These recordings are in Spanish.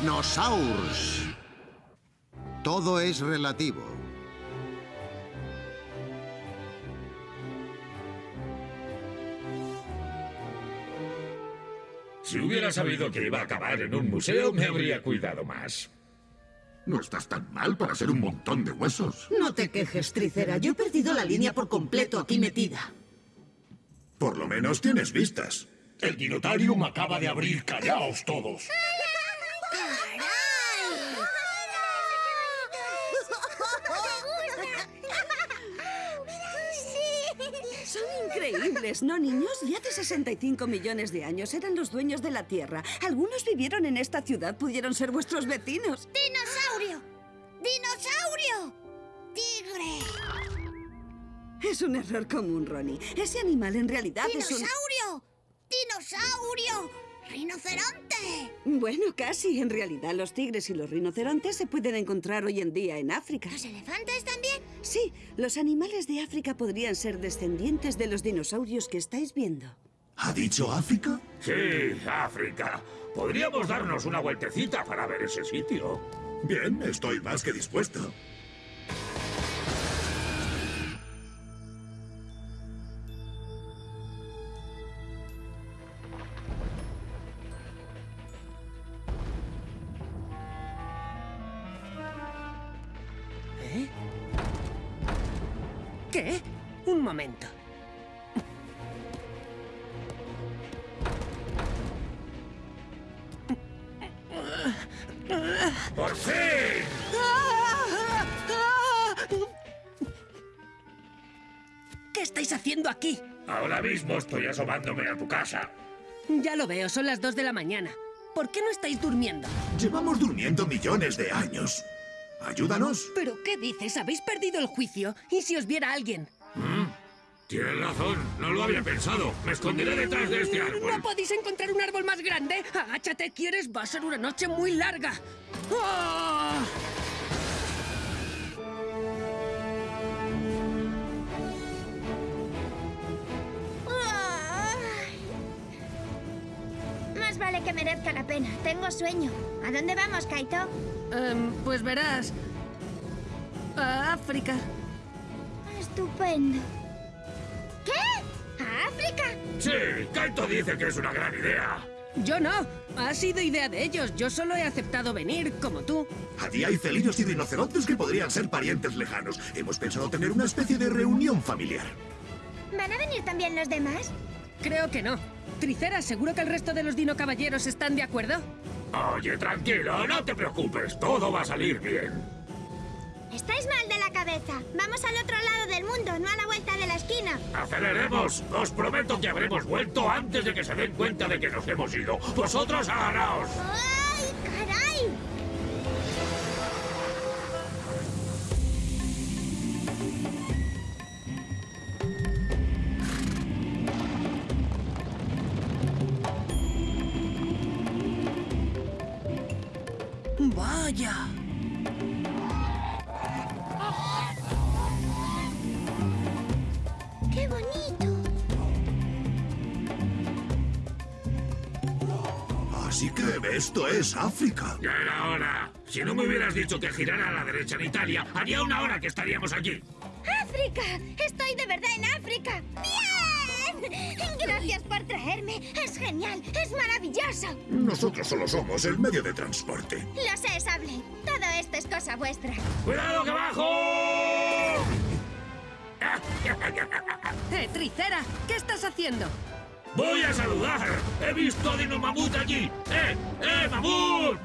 Dinosaurs. Todo es relativo. Si hubiera sabido que iba a acabar en un museo, me habría cuidado más. No estás tan mal para ser un montón de huesos. No te quejes, Tricera. Yo he perdido la línea por completo aquí metida. Por lo menos tienes vistas. El Dinotarium acaba de abrir. ¡Callaos todos! ¿No, niños? Y hace 65 millones de años eran los dueños de la Tierra. Algunos vivieron en esta ciudad, pudieron ser vuestros vecinos. ¡Dinosaurio! ¡Dinosaurio! ¡Tigre! Es un error común, Ronnie. Ese animal en realidad es un... ¡Dinosaurio! ¡Dinosaurio! ¡Rinoceronte! Bueno, casi. En realidad, los tigres y los rinocerontes se pueden encontrar hoy en día en África. ¿Los elefantes también? Sí, los animales de África podrían ser descendientes de los dinosaurios que estáis viendo. ¿Ha dicho África? Sí, África. Podríamos darnos una vueltecita para ver ese sitio. Bien, estoy más que dispuesto. ¿Qué? Un momento. ¡Por fin! ¿Qué estáis haciendo aquí? Ahora mismo estoy asomándome a tu casa. Ya lo veo, son las dos de la mañana. ¿Por qué no estáis durmiendo? Llevamos durmiendo millones de años. Ayúdanos. ¿Pero qué dices? ¿Habéis perdido el juicio? ¿Y si os viera alguien? Tienes razón, no lo había pensado. Me esconderé detrás de este árbol. ¿No podéis encontrar un árbol más grande? Agáchate, ¿quieres? Va a ser una noche muy larga. Más vale que merezca la pena. Tengo sueño. ¿A dónde vamos, Kaito? Em, pues verás. A África. Estupendo. ¿Qué? ¿A África? Sí, Kaito dice que es una gran idea. Yo no. Ha sido idea de ellos. Yo solo he aceptado venir, como tú. Allí hay felinos y rinocerontes que podrían ser parientes lejanos. Hemos pensado tener una especie de reunión familiar. ¿Van a venir también los demás? Creo que no. Tricera, ¿seguro que el resto de los dino caballeros están de acuerdo? Oye, tranquilo, no te preocupes, todo va a salir bien. Estáis mal de la cabeza. Vamos al otro lado del mundo, no a la vuelta de la esquina. ¡Aceleremos! Os prometo que habremos vuelto antes de que se den cuenta de que nos hemos ido. ¡Vosotros agarraos! ¡Ay, caray! Vaya. ¡Qué bonito! Así que esto es África. Ya era hora. Si no me hubieras dicho que girara a la derecha en Italia, haría una hora que estaríamos aquí. ¡África! ¡Estoy de verdad en África! ¡Bien! Gracias por traerme. Es genial, es maravilloso. Nosotros solo somos el medio de transporte. Lo sé, Sable. Todo esto es cosa vuestra. ¡Cuidado que bajo! Eh, Tricera, ¿qué estás haciendo? ¡Voy a saludar! ¡He visto a Dino Mamut allí! ¡Eh! ¡Eh, Mamut!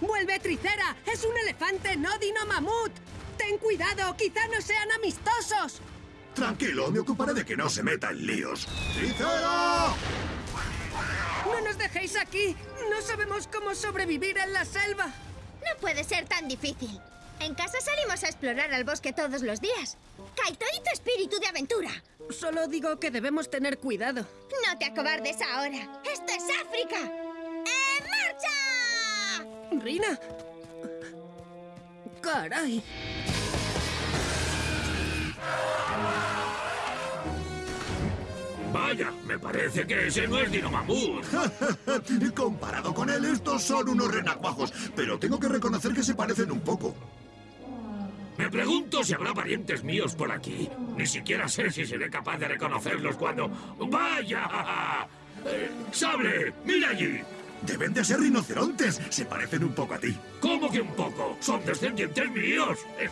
¡Vuelve, Tricera! ¡Es un elefante, no dino mamut! ¡Ten cuidado! ¡Quizá no sean amistosos! Tranquilo, me ocuparé de que no se meta en líos. ¡Tricera! ¡No nos dejéis aquí! ¡No sabemos cómo sobrevivir en la selva! No puede ser tan difícil. En casa salimos a explorar al bosque todos los días. Kaito y tu espíritu de aventura. Solo digo que debemos tener cuidado. No te acobardes ahora. ¡Esto es África! ¡En marcha! Rina. Caray. Vaya, me parece que ese no es Dino Mamut. Comparado con él, estos son unos renacuajos, pero tengo que reconocer que se parecen un poco. Me pregunto si habrá parientes míos por aquí. Ni siquiera sé si seré capaz de reconocerlos cuando... ¡Vaya! Eh, ¡Sable! ¡Mira allí! Deben de ser rinocerontes, se parecen un poco a ti. ¿Cómo que un poco? ¡Son descendientes míos! Eh,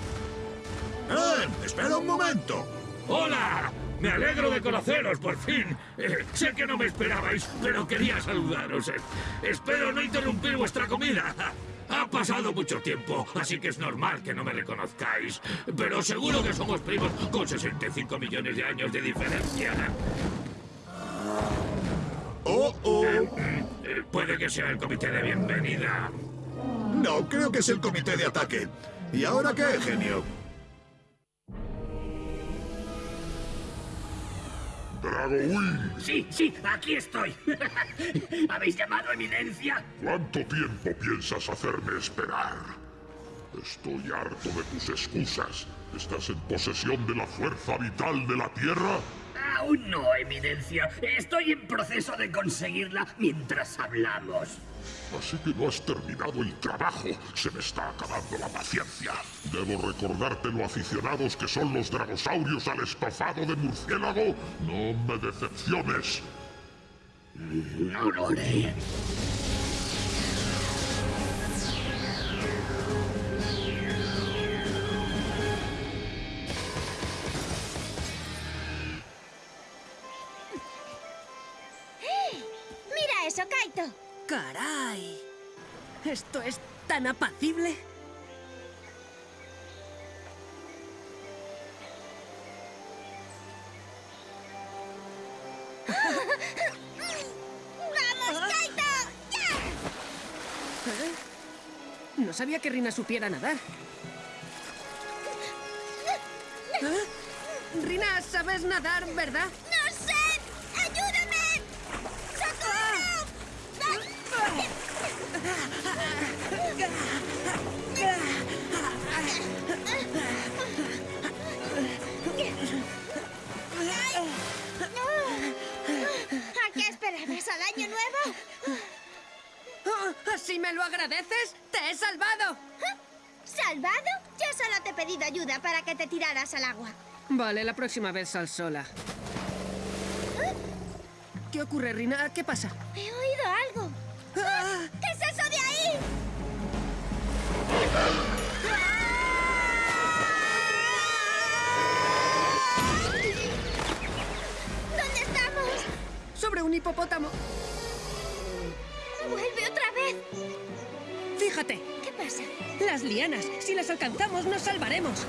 ¡Eh! ¡Espera un momento! ¡Hola! Me alegro de conoceros, por fin. Eh, sé que no me esperabais, pero quería saludaros. Eh, espero no interrumpir vuestra comida. Ha pasado mucho tiempo, así que es normal que no me reconozcáis. Pero seguro que somos primos con 65 millones de años de diferencia. ¡Oh, oh! Eh, puede que sea el comité de bienvenida. No, creo que es el comité de ataque. ¿Y ahora qué, genio? Dragowing, Sí, sí, aquí estoy. ¿Habéis llamado, Eminencia? ¿cuánto tiempo piensas hacerme esperar? Estoy harto de tus excusas. ¿Estás en posesión de la fuerza vital de la Tierra? Aún no, Eminencia. Estoy en proceso de conseguirla mientras hablamos. Así que no has terminado el trabajo. Se me está acabando la paciencia. Debo recordarte lo aficionados que son los dragosaurios al estofado de murciélago. No me decepciones. No tan apacible? ¡Vamos, Kaito! ¡Ya! ¿Eh? No sabía que Rina supiera nadar. ¿Eh? Rina, sabes nadar, ¿verdad? ¿Así me lo agradeces? ¡Te he salvado! ¿Salvado? Yo solo te he pedido ayuda para que te tiraras al agua. Vale, la próxima vez sal sola. ¿Qué ocurre, Rina? ¿Qué pasa? He oído algo. ¡Ah! ¿Qué es eso de ahí? ¿Dónde estamos? Sobre un hipopótamo. ¿Qué pasa? las lianas. Si las alcanzamos, nos salvaremos.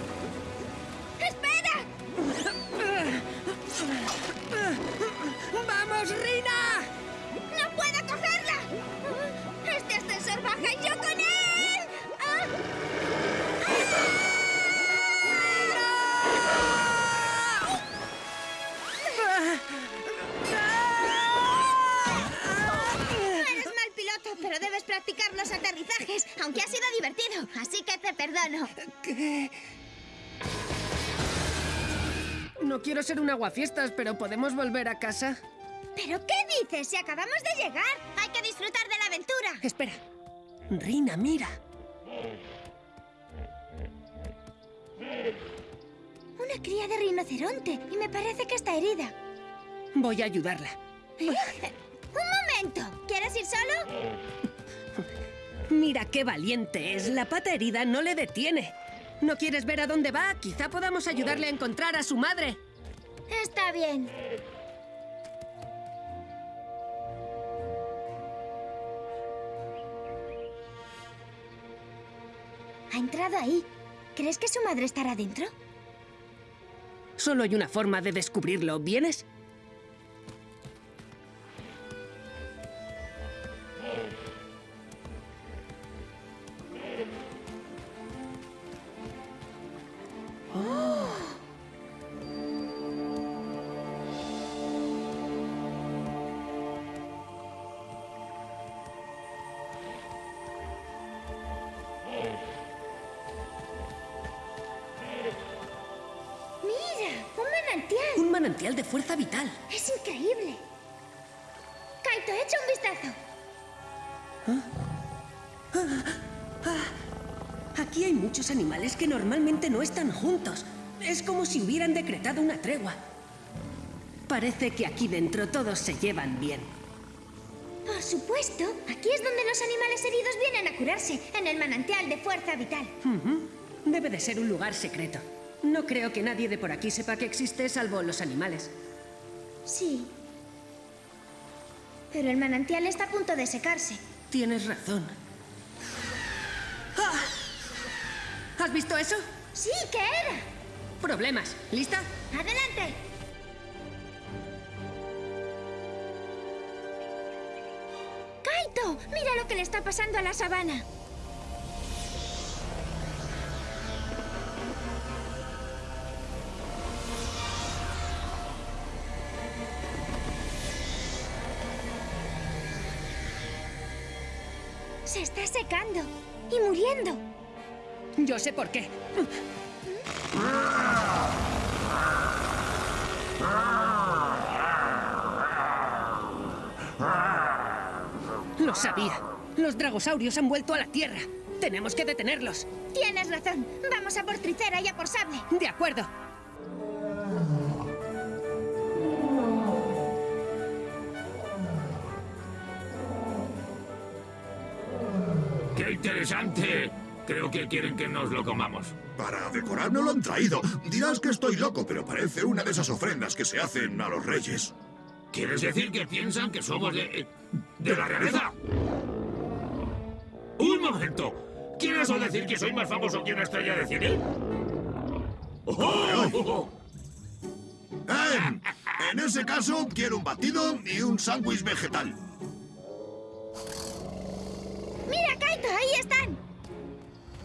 Quiero ser un aguafiestas, pero ¿podemos volver a casa? ¿Pero qué dices? Si acabamos de llegar, hay que disfrutar de la aventura. Espera. Rina, mira. Una cría de rinoceronte y me parece que está herida. Voy a ayudarla. Un momento, ¿quieres ir solo? Mira qué valiente es. La pata herida no le detiene. ¿No quieres ver a dónde va? Quizá podamos ayudarle a encontrar a su madre. Está bien. Ha entrado ahí. ¿Crees que su madre estará dentro? Solo hay una forma de descubrirlo. ¿Vienes? Manantial. De fuerza vital. Es increíble. Kaito, echa un vistazo. Aquí hay muchos animales que normalmente no están juntos. Es como si hubieran decretado una tregua. Parece que aquí dentro todos se llevan bien. Por supuesto, aquí es donde los animales heridos vienen a curarse, en el manantial de fuerza vital. Debe de ser un lugar secreto. No creo que nadie de por aquí sepa que existe salvo los animales. Sí. Pero el manantial está a punto de secarse. Tienes razón. ¡Ah! ¿Has visto eso? Sí, ¿qué era? Problemas. ¿Lista? ¡Adelante! ¡Kaito! ¡Mira lo que le está pasando a la sabana! Se está secando y muriendo. Yo sé por qué. Lo sabía. Los dragosaurios han vuelto a la Tierra. Tenemos que detenerlos. Tienes razón. Vamos a por Tricera y a por Sable. De acuerdo. ¡Qué interesante! Creo que quieren que nos lo comamos. Para decorarnos lo han traído. Dirás que estoy loco, pero parece una de esas ofrendas que se hacen a los reyes. ¿Quieres decir que piensan que somos de... de la realeza? ¡Un momento! ¿Quieres decir que soy más famoso que una estrella de cine? ¡Oh! ¡Eh! En ese caso, quiero un batido y un sándwich vegetal. ¡Mira, ¡Ahí están!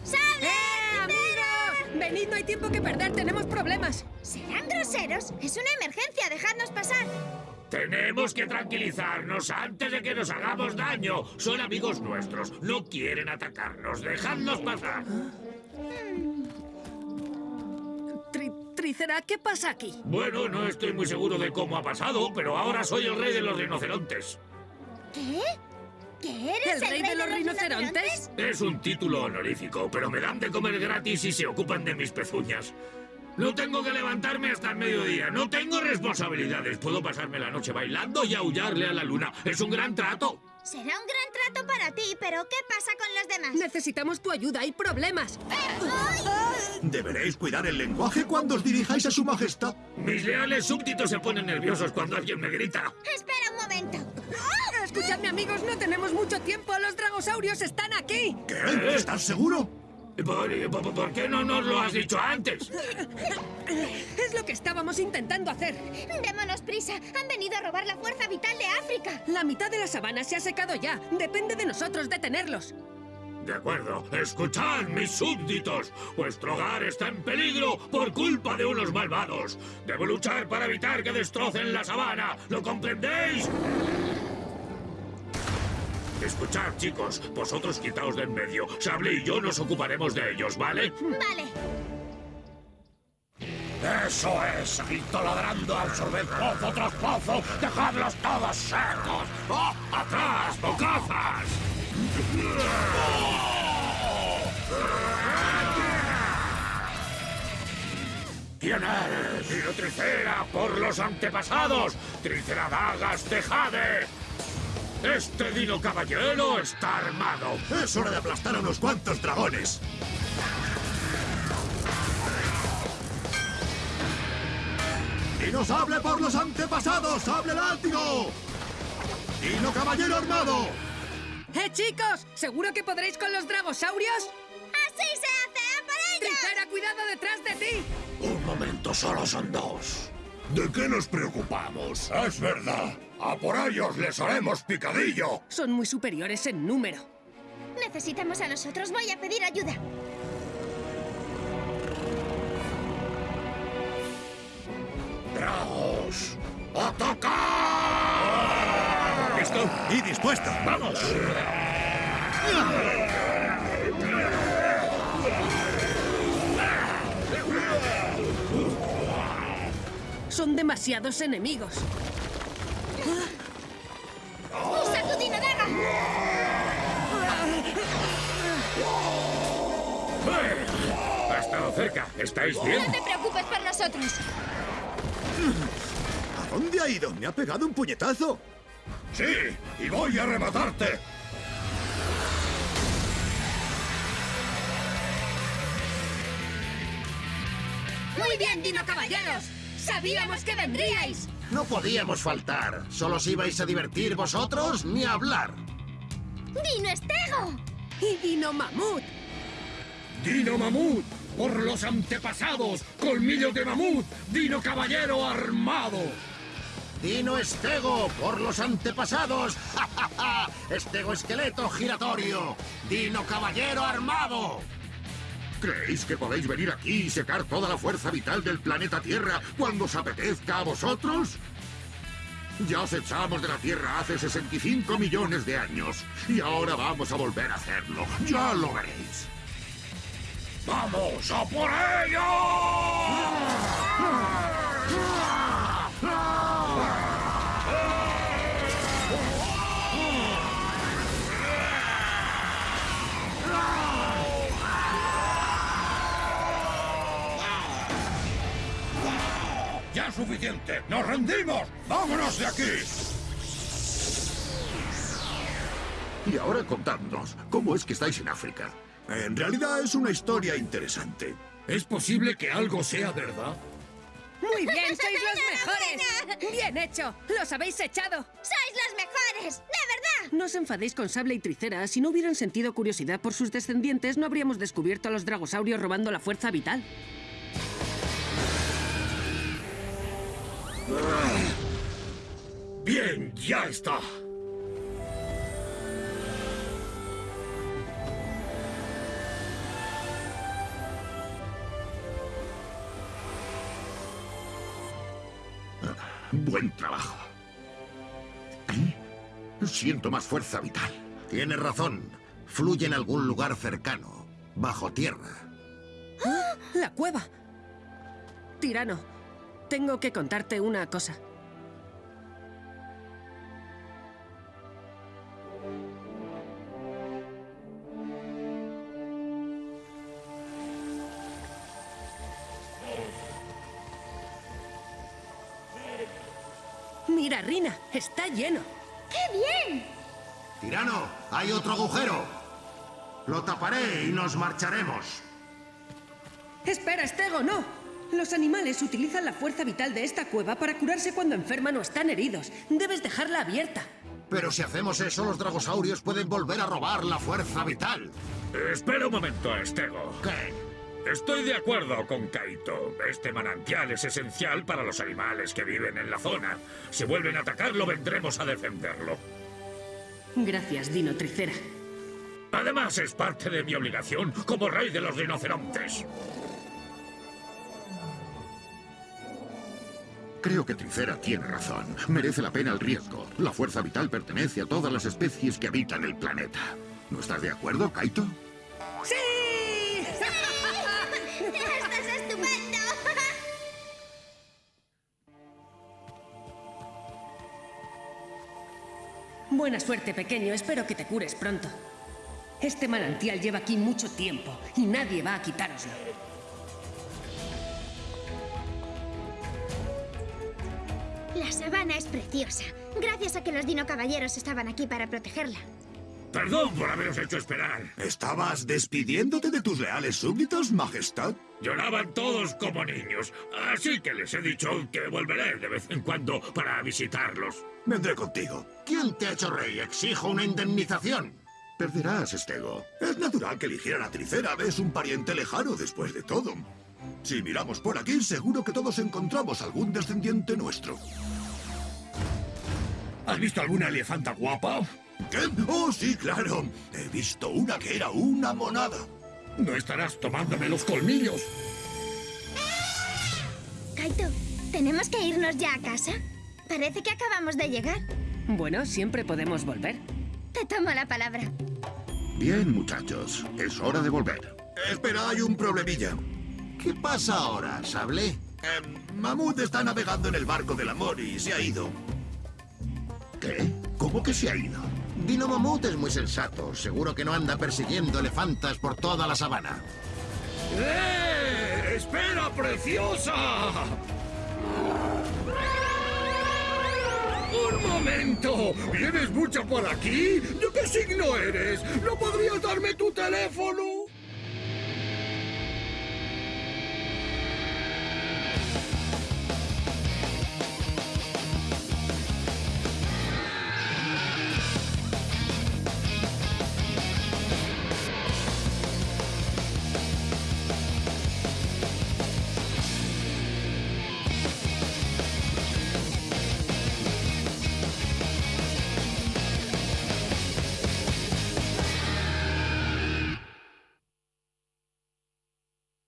¡Sable! ¡Eh, amigos! Venid, no hay tiempo que perder. Tenemos problemas. ¿Serán groseros? Es una emergencia. Dejadnos pasar. Tenemos que tranquilizarnos antes de que nos hagamos daño. Son amigos nuestros. No quieren atacarnos. Dejadnos pasar. Tri Tricera, ¿qué pasa aquí? Bueno, no estoy muy seguro de cómo ha pasado, pero ahora soy el rey de los rinocerontes. ¿Qué? ¿Qué eres ¿El rey de los rinocerontes? Es un título honorífico, pero me dan de comer gratis y se ocupan de mis pezuñas. No tengo que levantarme hasta el mediodía. No tengo responsabilidades. Puedo pasarme la noche bailando y aullarle a la luna. Es un gran trato. Será un gran trato para ti, pero ¿qué pasa con los demás? Necesitamos tu ayuda. Hay problemas. Deberéis cuidar el lenguaje cuando os dirijáis a su majestad. Mis leales súbditos se ponen nerviosos cuando alguien me grita. Espera un momento. Escuchadme, amigos. No tenemos mucho tiempo. Los dragosaurios están aquí. ¿Qué? ¿Estás seguro? ¿Por, por- por qué no nos lo has dicho antes? Es lo que estábamos intentando hacer. Démonos prisa. Han venido a robar la fuerza vital de África. La mitad de la sabana se ha secado ya. Depende de nosotros detenerlos. De acuerdo. Escuchad, mis súbditos. Vuestro hogar está en peligro por culpa de unos malvados. Debo luchar para evitar que destrocen la sabana. ¿Lo comprendéis? Escuchad, chicos. Vosotros quitaos de en medio. Sable y yo nos ocuparemos de ellos, ¿vale? Vale. ¡Eso es! ¡Grito ladrando, absorbed pozo tras pozo! ¡Dejadlos todos secos! ¡Oh! ¡Atrás, bocazas! ¿Quién eres? ¡Tiro Tricera por los antepasados! ¡Triceradagas de Jade! ¡Este dino caballero está armado! Es hora de aplastar a unos cuantos dragones. ¡Dino sable por los antepasados! ¡Sable látigo! ¡Dino caballero armado! ¡Eh, chicos! ¿Seguro que podréis con los dragosaurios? ¡Así se hace! ¡A por ellos! Tricera, cuidado detrás de ti. Un momento, solo son dos. ¿De qué nos preocupamos? Es verdad. A por ellos les haremos picadillo. Son muy superiores en número. Necesitamos a nosotros. Voy a pedir ayuda. ¡Dragos! ¡Atacar! ¿Listo? Y dispuesto. ¡Vamos! Son demasiados enemigos. Cerca. ¿Estáis bien? No te preocupes por nosotros. ¿A dónde ha ido? Me ha pegado un puñetazo. Sí, y voy a rematarte. ¡Muy bien, Dino Caballeros! ¡Sabíamos que vendríais! No podíamos faltar. ¿Solo os ibais a divertir vosotros ni a hablar? ¡Dino Estego! ¡Y Dino Mamut! Dino Mamut, por los antepasados, colmillos de mamut, Dino Caballero armado. Dino Estego, por los antepasados. ¡Ja, ja, ja! Estego esqueleto giratorio. Dino caballero armado. ¿Creéis que podéis venir aquí y secar toda la fuerza vital del planeta Tierra cuando os apetezca a vosotros? Ya os echamos de la Tierra hace 65 millones de años y ahora vamos a volver a hacerlo. Ya lo veréis. ¡Vamos a por ello! ¡Ya es suficiente! ¡Nos rendimos! ¡Vámonos de aquí! Y ahora contadnos, ¿cómo es que estáis en África? En realidad es una historia interesante. ¿Es posible que algo sea verdad? ¡Muy bien, sois los mejores! ¡Bien hecho! ¡Los habéis echado! ¡Sois los mejores! ¡De verdad! No os enfadéis con Sable y Tricera. Si no hubieran sentido curiosidad por sus descendientes, no habríamos descubierto a los dragosaurios robando la fuerza vital. Bien, ya está. Buen trabajo. Siento más fuerza vital. Tienes razón. Fluye en algún lugar cercano, bajo tierra. ¡La cueva! Tirano, tengo que contarte una cosa. Mira, Rina, está lleno. ¡Qué bien! Tirano, hay otro agujero. Lo taparé y nos marcharemos. Espera, Estego, no. Los animales utilizan la fuerza vital de esta cueva para curarse cuando enferman o están heridos. Debes dejarla abierta. Pero si hacemos eso, los dragosaurios pueden volver a robar la fuerza vital. Espera un momento, Estego. ¿Qué? Estoy de acuerdo con Kaito. Este manantial es esencial para los animales que viven en la zona. Si vuelven a atacarlo, vendremos a defenderlo. Gracias, Dino Tricera. Además, es parte de mi obligación como rey de los rinocerontes. Creo que Tricera tiene razón. Merece la pena el riesgo. La fuerza vital pertenece a todas las especies que habitan el planeta. ¿No estás de acuerdo, Kaito? ¡Sí! Buena suerte, pequeño. Espero que te cures pronto. Este manantial lleva aquí mucho tiempo y nadie va a quitároslo. La sabana es preciosa. Gracias a que los dino caballeros estaban aquí para protegerla. Perdón por haberos hecho esperar. ¿Estabas despidiéndote de tus leales súbditos, Majestad? Lloraban todos como niños, así que les he dicho que volveré de vez en cuando para visitarlos. Vendré contigo. ¿Quién te ha hecho rey? Exijo una indemnización. Perderás, Estego. Es natural que eligieran a Tricera. Es un pariente lejano después de todo. Si miramos por aquí, seguro que todos encontramos algún descendiente nuestro. ¿Has visto alguna elefanta guapa? ¿Qué? Oh, sí, claro. He visto una que era una monada. ¿No estarás tomándome los colmillos? Kaito, ¿tenemos que irnos ya a casa? Parece que acabamos de llegar. Bueno, siempre podemos volver. Te tomo la palabra. Bien, muchachos. Es hora de volver. Espera, hay un problemilla. ¿Qué pasa ahora, Sable? Em, Mamut está navegando en el barco del amor y se ha ido. ¿Qué? ¿Cómo que se ha ido? Dino Mamut es muy sensato. Seguro que no anda persiguiendo elefantas por toda la sabana. ¡Eh! ¡Espera, preciosa! ¡Un momento! ¿Vienes mucho por aquí? ¿De qué signo eres? ¿No podrías darme tu teléfono?